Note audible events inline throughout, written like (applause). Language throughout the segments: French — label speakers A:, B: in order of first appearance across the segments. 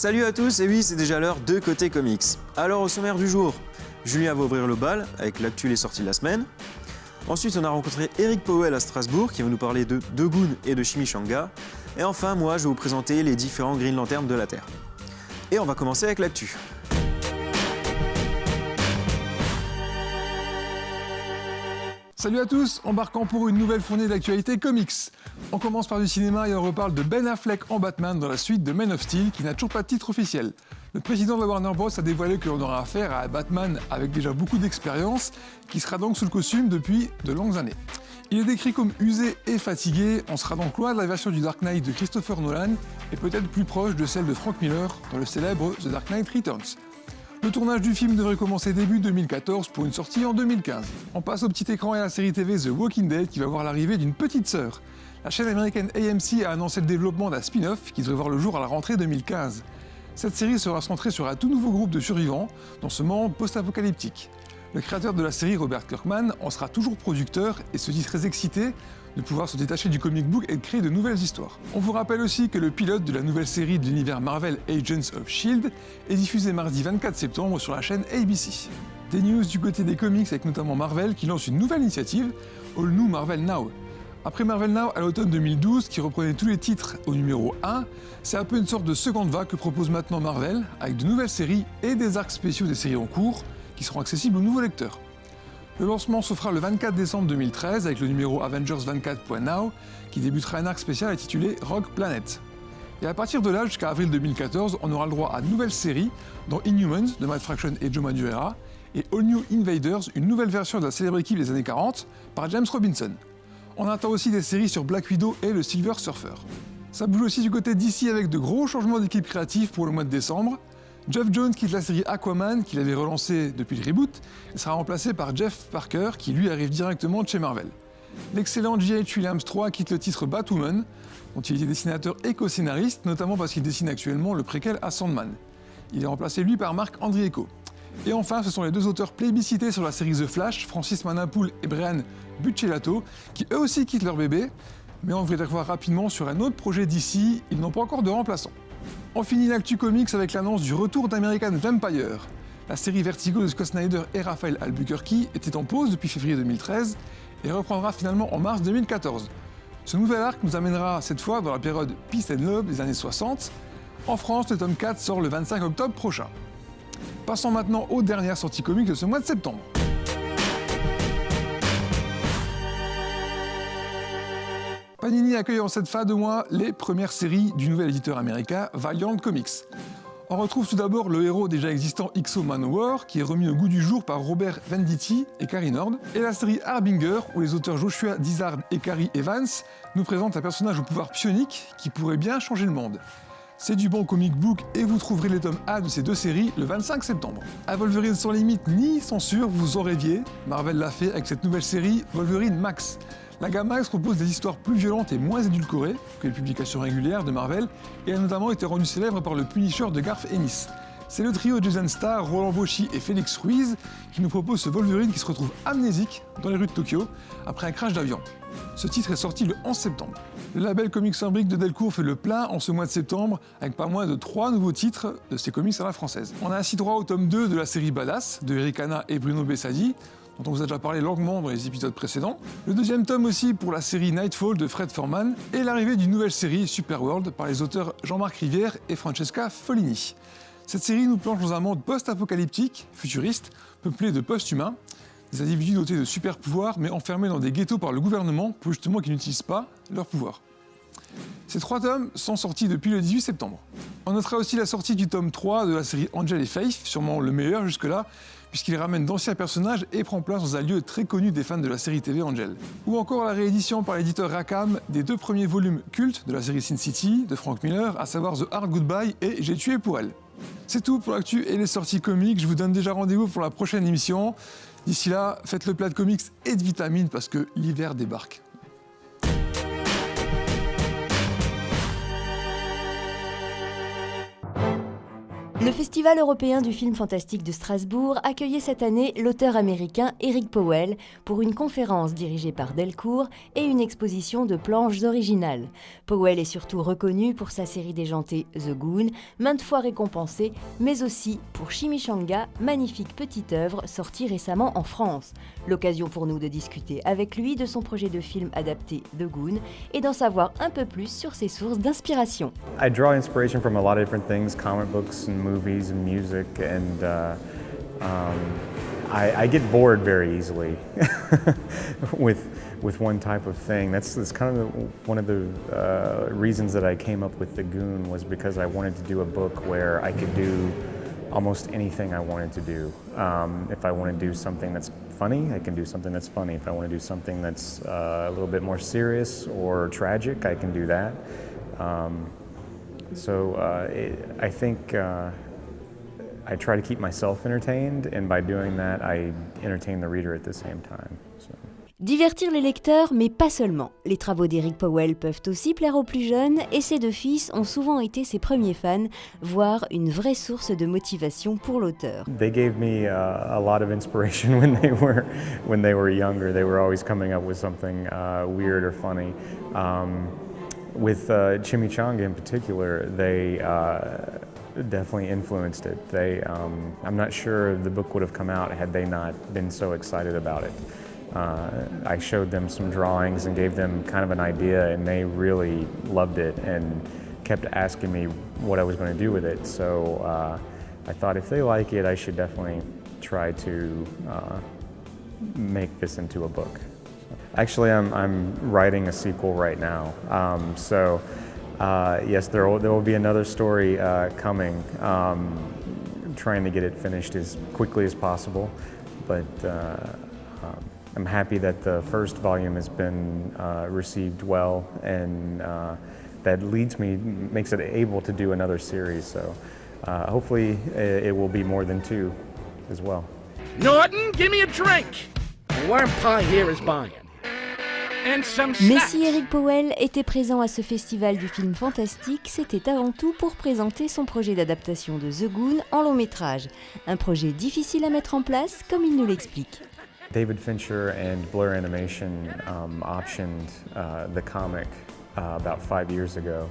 A: Salut à tous, et oui, c'est déjà l'heure de Côté Comics. Alors, au sommaire du jour, Julien va ouvrir le bal avec l'actu les sorties de la semaine. Ensuite, on a rencontré Eric Powell à Strasbourg qui va nous parler de Dogun et de Chimichanga. Et enfin, moi, je vais vous présenter les différents Green Lanterns de la Terre. Et on va commencer avec l'actu.
B: Salut à tous, embarquant pour une nouvelle fournée d'actualités comics. On commence par du cinéma et on reparle de Ben Affleck en Batman dans la suite de Man of Steel qui n'a toujours pas de titre officiel. Le président de Warner Bros a dévoilé que l'on aura affaire à Batman avec déjà beaucoup d'expérience qui sera donc sous le costume depuis de longues années. Il est décrit comme usé et fatigué, on sera donc loin de la version du Dark Knight de Christopher Nolan et peut-être plus proche de celle de Frank Miller dans le célèbre The Dark Knight Returns. Le tournage du film devrait commencer début 2014 pour une sortie en 2015. On passe au petit écran et à la série TV The Walking Dead qui va voir l'arrivée d'une petite sœur. La chaîne américaine AMC a annoncé le développement d'un spin-off qui devrait voir le jour à la rentrée 2015. Cette série sera centrée sur un tout nouveau groupe de survivants dans ce monde post-apocalyptique. Le créateur de la série, Robert Kirkman, en sera toujours producteur et se dit très excité de pouvoir se détacher du comic book et de créer de nouvelles histoires. On vous rappelle aussi que le pilote de la nouvelle série de l'univers Marvel Agents of S.H.I.E.L.D. est diffusé mardi 24 septembre sur la chaîne ABC. Des news du côté des comics avec notamment Marvel qui lance une nouvelle initiative, All New Marvel Now. Après Marvel Now à l'automne 2012, qui reprenait tous les titres au numéro 1, c'est un peu une sorte de seconde vague que propose maintenant Marvel, avec de nouvelles séries et des arcs spéciaux des séries en cours, qui seront accessibles aux nouveaux lecteurs. Le lancement se fera le 24 décembre 2013 avec le numéro Avengers 24.now qui débutera un arc spécial intitulé Rogue Planet. Et à partir de là, jusqu'à avril 2014, on aura le droit à de nouvelles séries, dont Inhumans de Matt Fraction et Joe Madureira, et All New Invaders, une nouvelle version de la célèbre équipe des années 40, par James Robinson. On attend aussi des séries sur Black Widow et le Silver Surfer. Ça bouge aussi du côté d'ici avec de gros changements d'équipe créative pour le mois de décembre. Jeff Jones quitte la série Aquaman, qu'il avait relancé depuis le reboot, et sera remplacé par Jeff Parker, qui lui arrive directement chez Marvel. L'excellent J.H. Williams III quitte le titre Batwoman, dont il était dessinateur et co-scénariste, notamment parce qu'il dessine actuellement le préquel à Sandman. Il est remplacé lui par Marc Andrieko. Et enfin, ce sont les deux auteurs plébiscités sur la série The Flash, Francis Manapoul et Brian Buccellato, qui eux aussi quittent leur bébé, mais on devrait les rapidement sur un autre projet d'ici, ils n'ont pas encore de remplaçant. On finit l'actu comics avec l'annonce du retour d'American Vampire. La série Vertigo de Scott Snyder et Raphaël Albuquerque était en pause depuis février 2013 et reprendra finalement en mars 2014. Ce nouvel arc nous amènera cette fois dans la période Peace and Love des années 60. En France, le tome 4 sort le 25 octobre prochain. Passons maintenant aux dernières sorties comiques de ce mois de septembre. Panini accueille en cette fin de mois les premières séries du nouvel éditeur américain Valiant Comics. On retrouve tout d'abord le héros déjà existant XO Manowar, qui est remis au goût du jour par Robert Venditti et Carrie Nord, et la série Harbinger, où les auteurs Joshua Dizard et Carrie Evans nous présentent un personnage au pouvoir psionique qui pourrait bien changer le monde. C'est du bon comic book et vous trouverez les tomes A de ces deux séries le 25 septembre. À Wolverine sans limite ni censure, vous en rêviez, Marvel l'a fait avec cette nouvelle série Wolverine Max. La gamme Max propose des histoires plus violentes et moins édulcorées que les publications régulières de Marvel et a notamment été rendue célèbre par le Punisher de Garth Ennis. C'est le trio Jason Starr, Roland Bauchy et Félix Ruiz qui nous propose ce Wolverine qui se retrouve amnésique dans les rues de Tokyo après un crash d'avion. Ce titre est sorti le 11 septembre. Le label Comics Fabric de Delcourt fait le plein en ce mois de septembre avec pas moins de trois nouveaux titres de ses comics à la française. On a ainsi droit au tome 2 de la série Badass de Eric et Bruno Bessadi, dont on vous a déjà parlé longuement dans les épisodes précédents. Le deuxième tome aussi pour la série Nightfall de Fred Forman et l'arrivée d'une nouvelle série Superworld par les auteurs Jean-Marc Rivière et Francesca Follini. Cette série nous plonge dans un monde post-apocalyptique, futuriste, peuplé de post-humains, des individus dotés de super pouvoirs mais enfermés dans des ghettos par le gouvernement pour justement qu'ils n'utilisent pas leurs pouvoirs. Ces trois tomes sont sortis depuis le 18 septembre. On notera aussi la sortie du tome 3 de la série Angel et Faith, sûrement le meilleur jusque-là, puisqu'il ramène d'anciens personnages et prend place dans un lieu très connu des fans de la série TV Angel. Ou encore la réédition par l'éditeur Rackham des deux premiers volumes cultes de la série Sin City de Frank Miller, à savoir The Hard Goodbye et J'ai tué pour elle. C'est tout pour l'actu et les sorties comiques, je vous donne déjà rendez-vous pour la prochaine émission. D'ici là, faites le plat de comics et de vitamines parce que l'hiver débarque.
C: Le Festival européen du film fantastique de Strasbourg accueillait cette année l'auteur américain Eric Powell pour une conférence dirigée par Delcourt et une exposition de planches originales. Powell est surtout reconnu pour sa série déjantée The Goon, maintes fois récompensée, mais aussi pour Chimichanga, magnifique petite œuvre sortie récemment en France. L'occasion pour nous de discuter avec lui de son projet de film adapté The Goon et d'en savoir un peu plus sur ses sources d'inspiration.
D: Movies and music, and uh, um, I, I, get bored very easily (laughs) with with one type of thing. That's, that's kind of the, one of the uh, reasons that I came up with The Goon was because I wanted to do a book where I could do almost anything I wanted to do. Um, if I want to do something that's funny, I can do something that's funny. If I want to do something that's uh, a little bit more serious or tragic, I can do that. Um, so uh, it, I think uh, I try to keep myself entertained, and by doing that, I entertain the reader at the same time. So.
C: Divertir les lecteurs, mais pas seulement. Les travaux d'Eric Powell peuvent aussi plaire aux plus jeunes, et ses deux fils ont souvent été ses premiers fans, voire une vraie source de motivation pour l'auteur.
D: They gave me uh, a lot of inspiration (laughs) when they were when they were younger. They were always coming up with something uh, weird or funny. Um, with uh, Chimichanga in particular, they uh, definitely influenced it. They, um, I'm not sure the book would have come out had they not been so excited about it. Uh, I showed them some drawings and gave them kind of an idea, and they really loved it and kept asking me what I was going to do with it. So uh, I thought if they like it, I should definitely try to uh, make this into a book. Actually, I'm, I'm writing a sequel right now. Um, so uh, yes, there will, there will be another story uh, coming. Um, trying to get it finished as quickly as possible, but uh, um, I'm happy that the first volume has been uh, received well and uh, that leads me, makes it able to do another series. So uh, hopefully it, it will be more than two as well.
E: Norton, give me a drink. Worm pie here is buying.
C: Mais si Eric Powell était présent à ce festival du film fantastique, c'était avant tout pour présenter son projet d'adaptation de The Goon en long métrage. Un projet difficile à mettre en place, comme il nous l'explique.
D: David Fincher and Blur Animation um, optioned uh, the comic uh, about five years ago.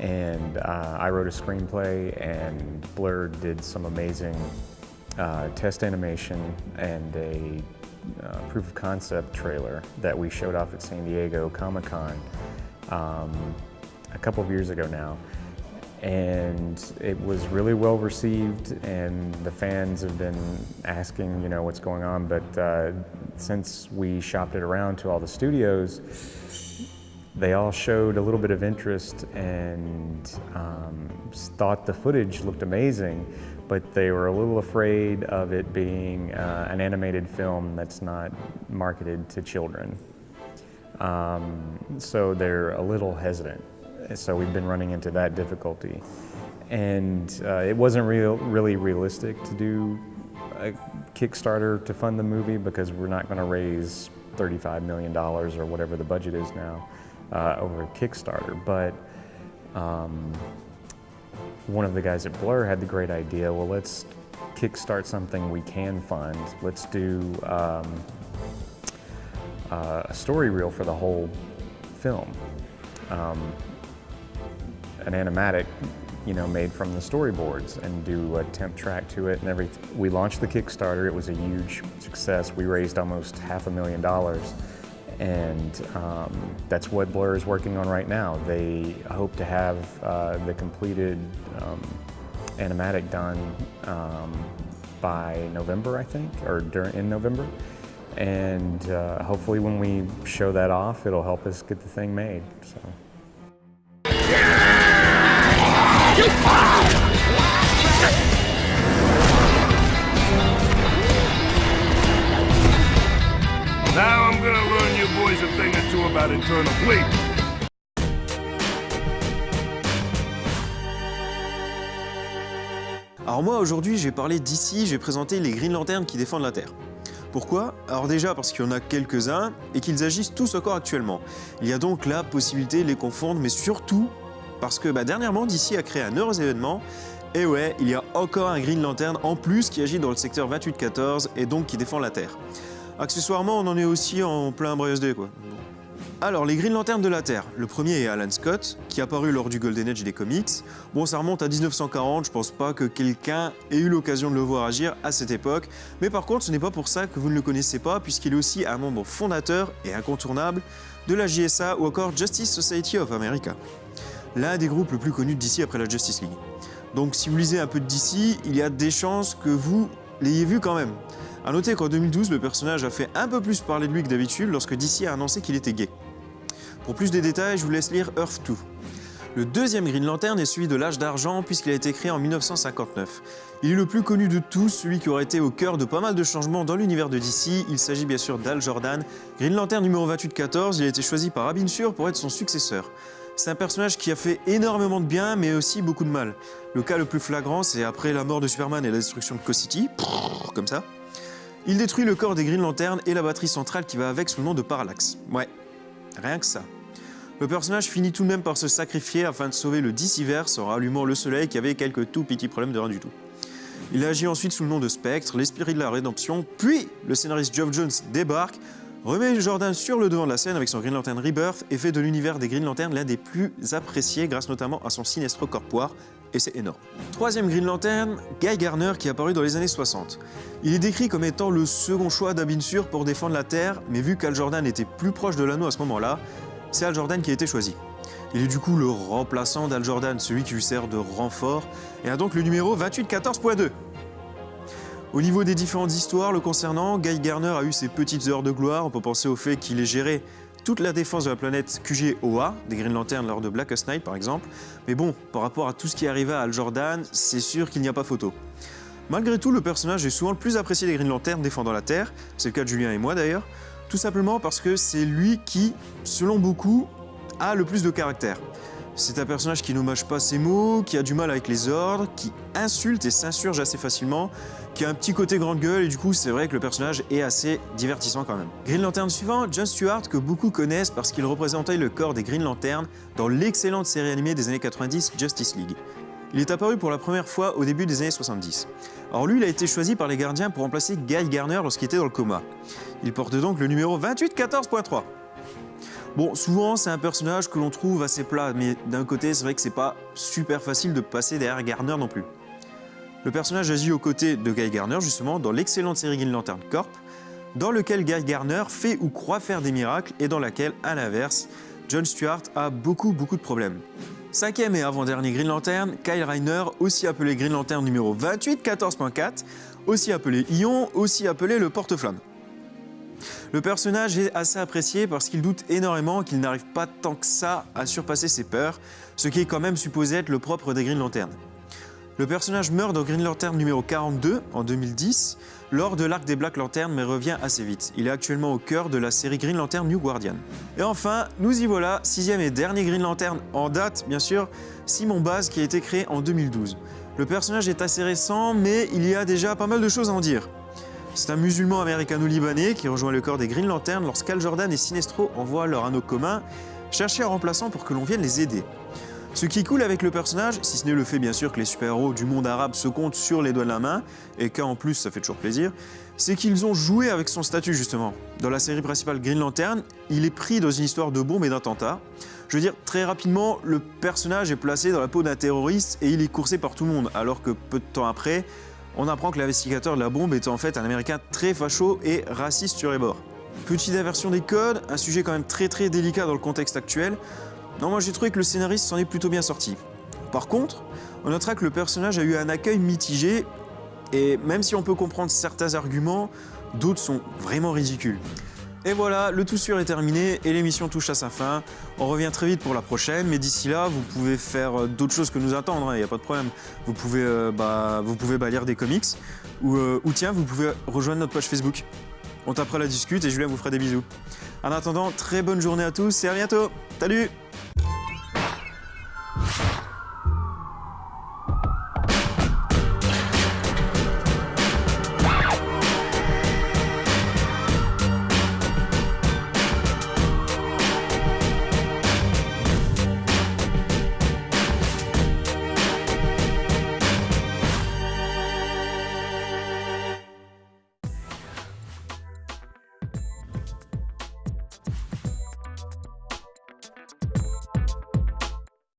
D: And uh, I wrote a screenplay, and Blur did some amazing uh, test animation and a uh, proof of concept trailer that we showed off at San Diego Comic Con um, a couple of years ago now. And it was really well received and the fans have been asking you know what's going on. But uh, since we shopped it around to all the studios they all showed a little bit of interest and um, thought the footage looked amazing but they were a little afraid of it being uh, an animated film that's not marketed to children um, so they're a little hesitant so we've been running into that difficulty. And uh, it wasn't real, really realistic to do a Kickstarter to fund the movie because we're not going to raise $35 million or whatever the budget is now uh, over Kickstarter. But um, one of the guys at Blur had the great idea, well, let's kickstart something we can fund. Let's do um, uh, a story reel for the whole film. Um, an animatic, you know, made from the storyboards and do a temp track to it and everything. We launched the Kickstarter. It was a huge success. We raised almost half a million dollars. And um, that's what Blur is working on right now. They hope to have uh, the completed um, animatic done um, by November, I think, or during, in November. And uh, hopefully when we show that off, it'll help us get the thing made. So.
E: Now
A: Alors moi aujourd'hui j'ai parlé d'ici, j'ai présenté les Green Lanterns qui défendent la Terre. Pourquoi? Alors déjà parce qu'il y en a quelques-uns et qu'ils agissent tous encore actuellement. Il y a donc la possibilité de les confondre mais surtout parce que bah, dernièrement DC a créé un heureux événement Et ouais, il y a encore un Green Lantern en plus qui agit dans le secteur 2814 et donc qui défend la Terre. Accessoirement, on en est aussi en plein Brioche Day, quoi. Alors, les Green Lanterns de la Terre. Le premier est Alan Scott, qui a apparu lors du Golden Age des comics. Bon, ça remonte à 1940, je pense pas que quelqu'un ait eu l'occasion de le voir agir à cette époque. Mais par contre, ce n'est pas pour ça que vous ne le connaissez pas, puisqu'il est aussi un membre fondateur et incontournable de la JSA ou encore Justice Society of America. L'un des groupes le plus connus d'ici après la Justice League. Donc si vous lisez un peu de DC, il y a des chances que vous l'ayez vu quand même. A noter qu'en 2012, le personnage a fait un peu plus parler de lui que d'habitude lorsque DC a annoncé qu'il était gay. Pour plus de détails, je vous laisse lire Earth 2. Le deuxième Green Lantern est celui de l'âge d'argent puisqu'il a été créé en 1959. Il est le plus connu de tous, celui qui aurait été au cœur de pas mal de changements dans l'univers de DC. Il s'agit bien sûr d'Al Jordan. Green Lantern numéro 2814, il a été choisi par Abin Sur pour être son successeur. C'est un personnage qui a fait énormément de bien, mais aussi beaucoup de mal. Le cas le plus flagrant, c'est après la mort de Superman et la destruction de Co-City, comme ça. Il détruit le corps des Green Lantern et la batterie centrale qui va avec sous le nom de Parallax. Ouais, rien que ça. Le personnage finit tout de même par se sacrifier afin de sauver le Diciverse en rallumant le soleil qui avait quelques tout petits problèmes de rien du tout. Il agit ensuite sous le nom de Spectre, l'esprit de la rédemption, puis le scénariste Geoff Jones débarque, remet Jordan sur le devant de la scène avec son Green Lantern Rebirth et fait de l'univers des Green Lantern l'un des plus appréciés grâce notamment à son sinestro corpoire, et c'est énorme. Troisième Green Lantern, Guy Garner qui est apparu dans les années 60. Il est décrit comme étant le second choix d'Abin Sur pour défendre la Terre, mais vu qu'Al Jordan était plus proche de l'anneau à ce moment-là, c'est Al Jordan qui a été choisi. Il est du coup le remplaçant d'Al Jordan, celui qui lui sert de renfort, et a donc le numéro 2814.2. Au niveau des différentes histoires le concernant, Guy Garner a eu ses petites heures de gloire. On peut penser au fait qu'il ait géré toute la défense de la planète QG-OA, des Green Lantern lors de Blackest Night par exemple. Mais bon, par rapport à tout ce qui arriva à Al Jordan, c'est sûr qu'il n'y a pas photo. Malgré tout, le personnage est souvent le plus apprécié des Green Lantern défendant la Terre, c'est le cas de Julien et moi d'ailleurs, tout simplement parce que c'est lui qui, selon beaucoup, a le plus de caractère. C'est un personnage qui n'hommage pas ses mots, qui a du mal avec les ordres, qui insulte et s'insurge assez facilement, qui a un petit côté grande gueule et du coup c'est vrai que le personnage est assez divertissant quand même. Green Lantern suivant, John Stewart que beaucoup connaissent parce qu'il représentait le corps des Green Lantern dans l'excellente série animée des années 90 Justice League. Il est apparu pour la première fois au début des années 70. Alors lui, il a été choisi par les gardiens pour remplacer Guy Garner lorsqu'il était dans le coma. Il porte donc le numéro 2814.3. Bon, souvent c'est un personnage que l'on trouve assez plat, mais d'un côté c'est vrai que c'est pas super facile de passer derrière Garner non plus. Le personnage agit aux côtés de Guy Garner justement dans l'excellente série Green Lantern Corp, dans lequel Guy Garner fait ou croit faire des miracles et dans laquelle, à l'inverse, John Stewart a beaucoup beaucoup de problèmes. Cinquième et avant-dernier Green Lantern, Kyle Reiner, aussi appelé Green Lantern numéro 2814.4, aussi appelé Ion, aussi appelé le porte-flamme. Le personnage est assez apprécié parce qu'il doute énormément qu'il n'arrive pas tant que ça à surpasser ses peurs, ce qui est quand même supposé être le propre des Green Lantern. Le personnage meurt dans Green Lantern numéro 42 en 2010 lors de l'arc des Black Lantern mais revient assez vite. Il est actuellement au cœur de la série Green Lantern New Guardian. Et enfin, nous y voilà, sixième et dernier Green Lantern en date bien sûr, Simon Baz qui a été créé en 2012. Le personnage est assez récent mais il y a déjà pas mal de choses à en dire. C'est un musulman américano-libanais qui rejoint le corps des Green Lantern lorsqu'Al Jordan et Sinestro envoient leur anneau commun chercher un remplaçant pour que l'on vienne les aider. Ce qui coule avec le personnage, si ce n'est le fait bien sûr que les super-héros du monde arabe se comptent sur les doigts de la main, et qu'en plus ça fait toujours plaisir, c'est qu'ils ont joué avec son statut justement. Dans la série principale Green Lantern, il est pris dans une histoire de bombe et d'attentat. Je veux dire, très rapidement, le personnage est placé dans la peau d'un terroriste et il est coursé par tout le monde, alors que peu de temps après, on apprend que l'investigateur de la bombe est en fait un américain très facho et raciste sur les bords. Petite inversion des codes, un sujet quand même très très délicat dans le contexte actuel, non, moi j'ai trouvé que le scénariste s'en est plutôt bien sorti. Par contre, on notera que le personnage a eu un accueil mitigé, et même si on peut comprendre certains arguments, d'autres sont vraiment ridicules. Et voilà, le tout sûr est terminé et l'émission touche à sa fin. On revient très vite pour la prochaine, mais d'ici là, vous pouvez faire euh, d'autres choses que nous attendre, il hein, n'y a pas de problème. Vous pouvez, euh, bah, vous pouvez bah, lire des comics, ou, euh, ou tiens, vous pouvez rejoindre notre page Facebook. On tapera la discute et Julien vous fera des bisous. En attendant, très bonne journée à tous et à bientôt Salut